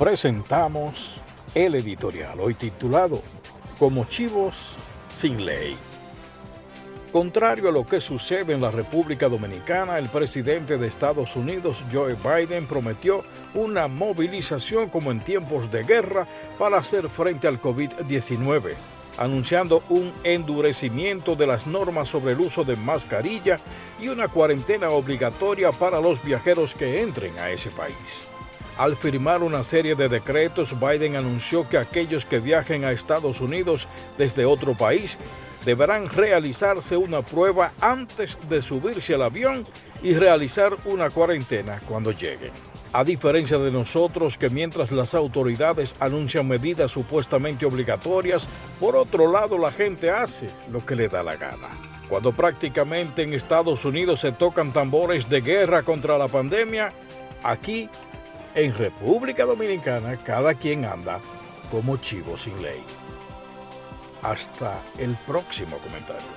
presentamos el editorial hoy titulado Como chivos sin ley. Contrario a lo que sucede en la República Dominicana, el presidente de Estados Unidos, Joe Biden, prometió una movilización como en tiempos de guerra para hacer frente al COVID-19, anunciando un endurecimiento de las normas sobre el uso de mascarilla y una cuarentena obligatoria para los viajeros que entren a ese país. Al firmar una serie de decretos, Biden anunció que aquellos que viajen a Estados Unidos desde otro país deberán realizarse una prueba antes de subirse al avión y realizar una cuarentena cuando lleguen. A diferencia de nosotros que mientras las autoridades anuncian medidas supuestamente obligatorias, por otro lado la gente hace lo que le da la gana. Cuando prácticamente en Estados Unidos se tocan tambores de guerra contra la pandemia, aquí en República Dominicana cada quien anda como chivo sin ley. Hasta el próximo comentario.